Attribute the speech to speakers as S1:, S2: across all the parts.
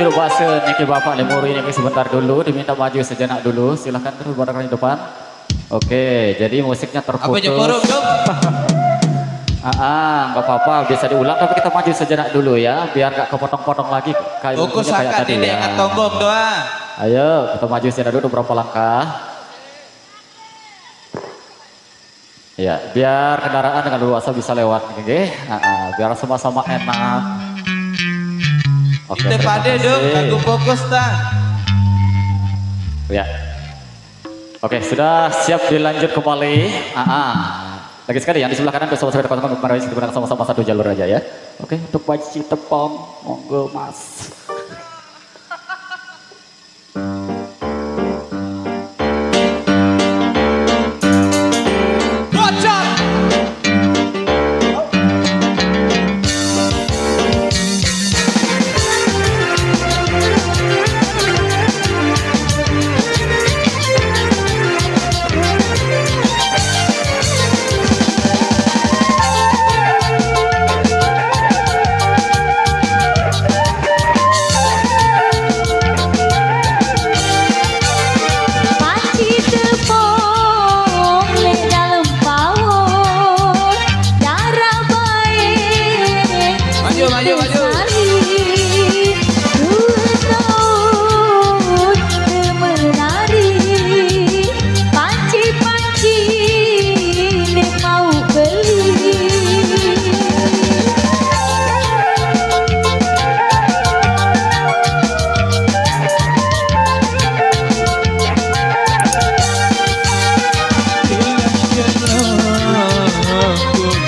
S1: dulu bahasa Niki Bapak Lemuri ini sebentar dulu. Diminta maju sejenak dulu. Silahkan terus barangkali di depan. Oke, jadi musiknya
S2: Apa
S1: terputus.
S2: jempol dong?
S1: Ah, ah, nggak apa-apa, bisa diulang tapi kita maju sejenak dulu ya, biar nggak kepotong-potong lagi kayak
S2: Buku
S1: kayak tadi ya.
S2: tonggong doa.
S1: Ayo, kita maju sejenak dulu beberapa langkah. Ya, biar kendaraan dengan luasa bisa lewat, oke? Ah, ah, biar sama-sama enak. Oke,
S2: Kita pada dong, aku fokus tak.
S1: Ya. Oke, sudah siap dilanjut kembali. Ah, ah. Lagi sekali yang di sebelah kanan bersama sepeda teman kemarin sama-sama satu jalur aja ya. Oke, untuk baci tepong, monggo mas.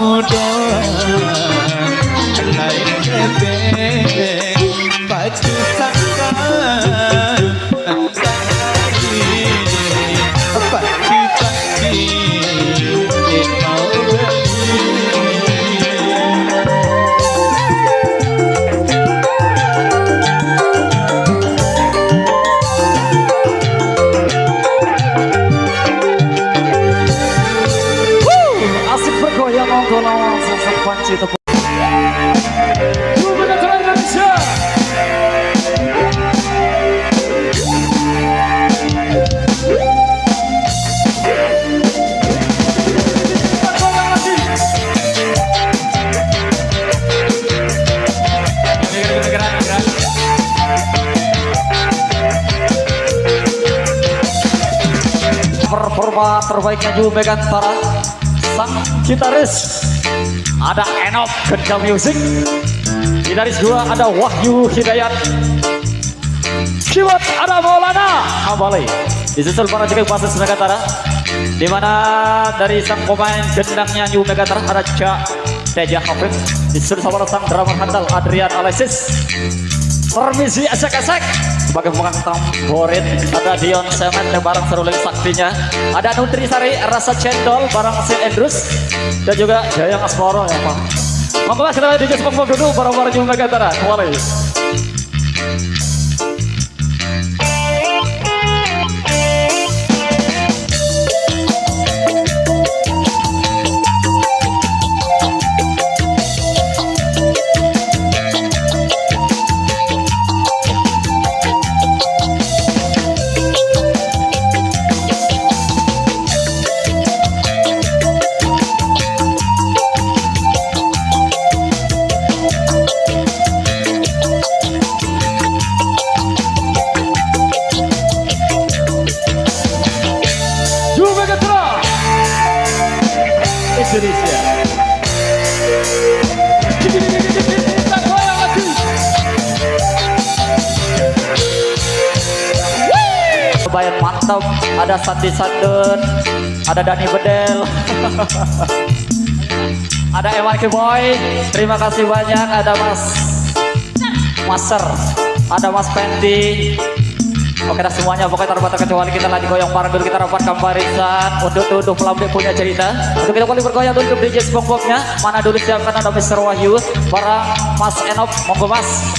S2: Oda, like but Terbaiknya juga Megan Gubernur Performa Sang
S3: Gitaris ada Enop Genda Music. Gitaris dua ada Wahyu Hidayat. Keyboard ada Maulana. Kembali disusul para jika basis Megantara di mana dari sang pemain gendangnya Yu Megantara ada Cak Teja Hafid. Disusul sama sang drummer handal Adrian Alexis. Permisi esek-esek sebagai pemegang tamborin ada Dion Semen barang seruling saktinya. Ada Nutrisari rasa cendol barang Sil Endrus dan juga Jayang Asmoro ya Pak. Monggo mas kita DJ Spongebob dulu barang-barang Jumlah Gantara. Kembali mantap, ada Sandi Sandun, ada Dani Bedel, ada Ewan Boy, terima kasih banyak, ada Mas Maser, ada Mas Fendi, Oke dah semuanya. Pokoknya tanpa terkecuali kita lagi goyang bareng dulu. Kita rapatkan barisan untuk tuduh pelambik punya cerita. Untuk kita kembali bergoyang dulu untuk DJ SpongeBobnya. Mana dulu siapkan ada Mr. Wahyu. Barang Mas Enop. Monggo Mas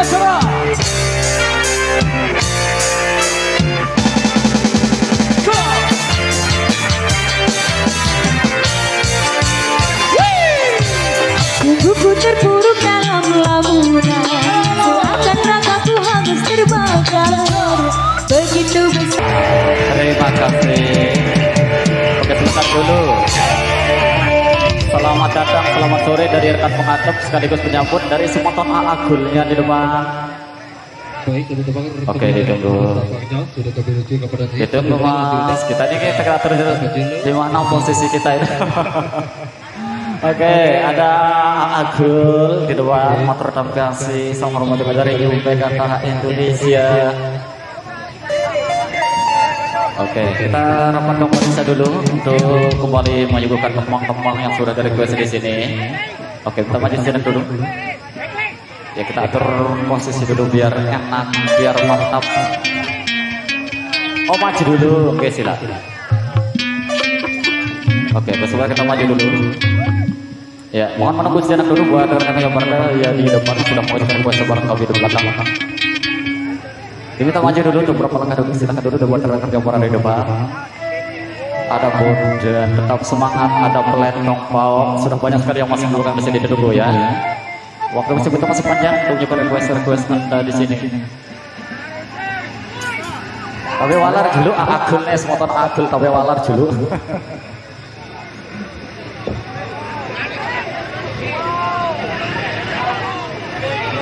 S3: Gantara
S1: Sungguhku terpuruk dalam lamunan. Seakan ragaku hangus terbakar
S3: datang, selamat sore dari rekan pengatap sekaligus penyambut dari Semoton Alagulnya di depan.
S4: Baik.
S3: Oke, ditunggu.
S4: Sudah kepada
S3: Ditunggu mas, kita ini kita terus di mana posisi kita ini. Oke, ada Agul di depan motor kasih sama rumah juga dari Kata Indonesia. Oke, kita rapat komponisa dulu untuk kembali menyuguhkan kembang-kembang yang sudah dari request di sini. Oke, kita maju sini dulu. Ya kita atur posisi dulu biar enak, biar mantap. Oh maju dulu, oke silakan. Oke, besok kita maju dulu. Ya, mohon menunggu sejenak dulu buat rekan-rekan yang berada ya di depan sudah mengajukan kuasa barang kami di belakang. Diminta maju dulu untuk beberapa langkah dulu, silakan dulu buat yang berada di depan. Ada dan tetap semangat, ada pelenong pau, sudah banyak sekali yang masih melakukan di sini dulu ya. Waktu masih betul masih panjang untuk menyukai request-request anda di sini. Tapi walar dulu, agul es motor agul, tapi walar dulu.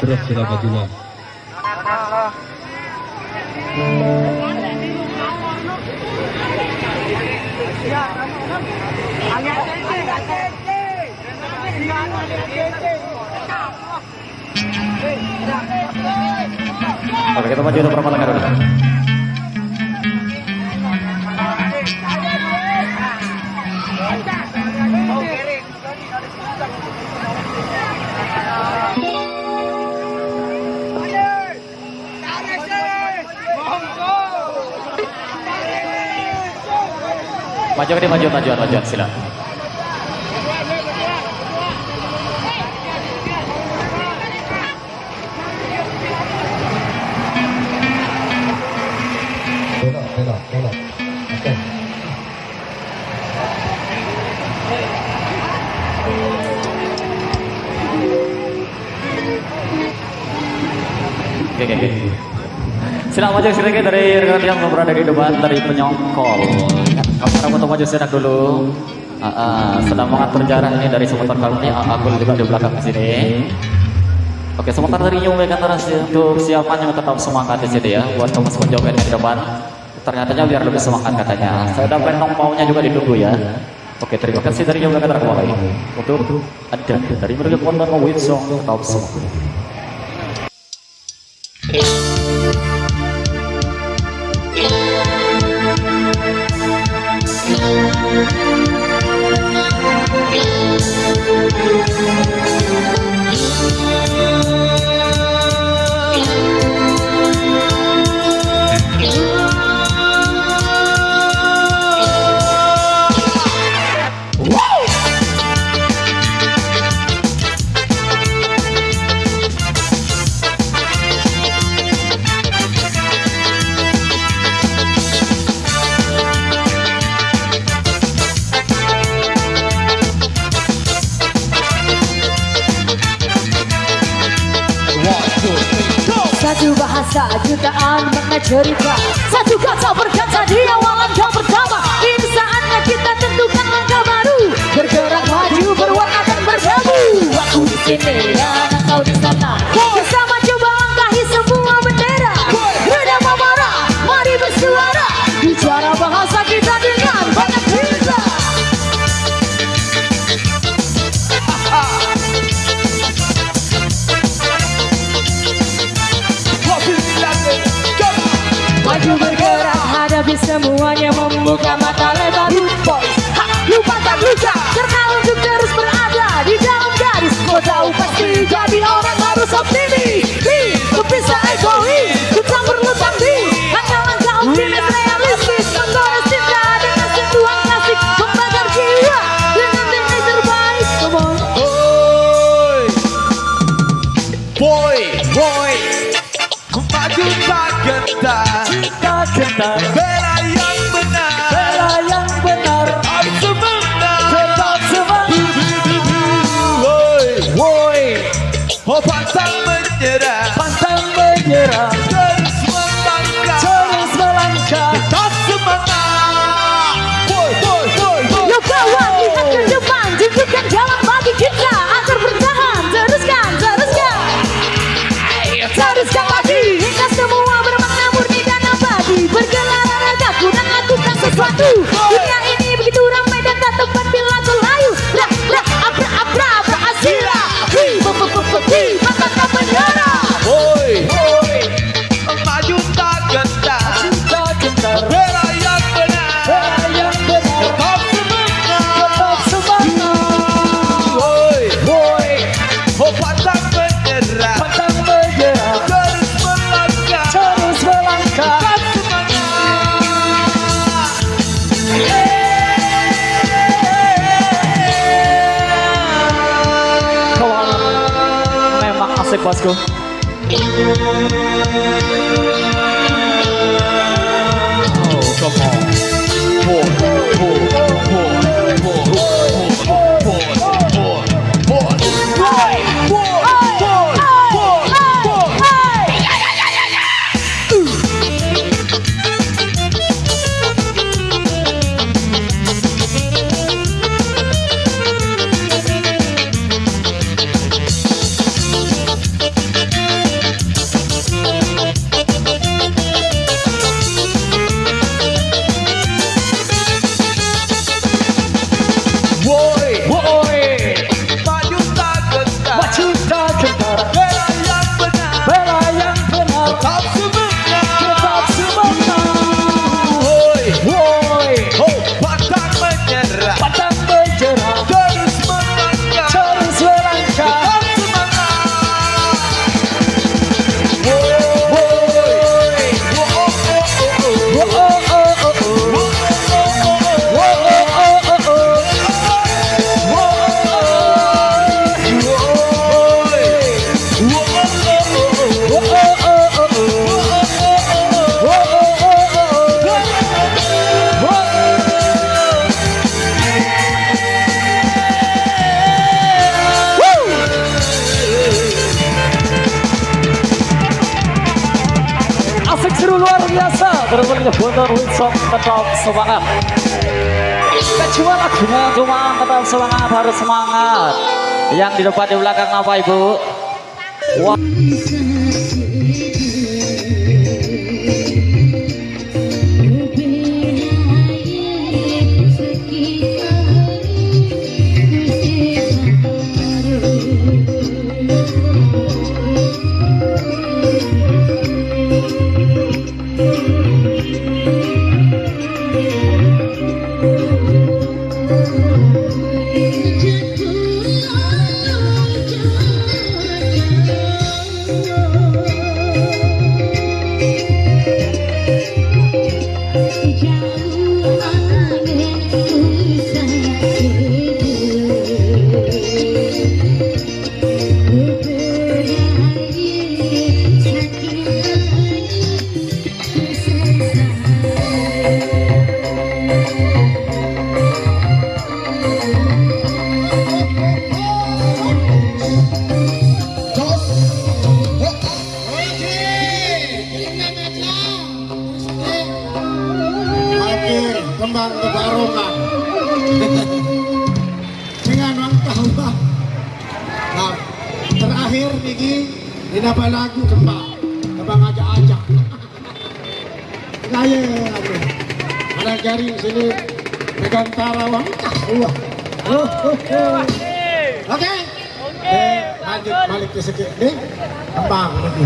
S4: Terus sudah majulah.
S3: Oke, kita maju untuk beberapa langkah dulu. maju ke dia maju maju
S4: maju sila oke
S3: Oke, oke. Silakan maju sedikit dari rekan yang berada di depan dari penyongkol. Kamera foto maju sedang dulu. Ah, sedang mengatur jarak ini dari seputar kami ini. Ah, aku juga di belakang sini. Oke, sementara dari Nyung antara untuk siapa yang tetap semangat di sini ya, buat kamu semua joget di depan. Ternyata biar lebih semangat katanya. Saya udah pengen maunya juga ditunggu ya. Oke, terima kasih dari Nyung antara kembali. Untuk ada dari mereka Wonder Wilson tetap semangat.
S1: Thank you. Jutaan cerita Satu kata berkata di awalan kau pertama. Ini saatnya kita tentukan langkah baru. Bergerak maju berwarna dan berdebu Aku di sini dan kau di sana. Bersama coba langkahi semua bendera Teruskan lagi Hingga semua bermakna murni dan abadi Bergelar ragaku dan lakukan sesuatu. Dunia ini begitu ramai dan tak tempat bila ku layu Ra, ra, abra, abra, abra, asira Hi,
S2: Let's go. Oh, come on. Semangat.
S3: Kecuali lagunya cuma tetap semangat harus semangat. Yang di depan di belakang apa ibu? Wah.
S1: Akhir terakhir niki dinapa lagu kembang kembang ajak-ajak. Gaya aduh. Ada jari sini pegang tarawang wah. Oh, oh, oh. Oke. Eh, lanjut balik ke sedikit nih. Kembang lagi.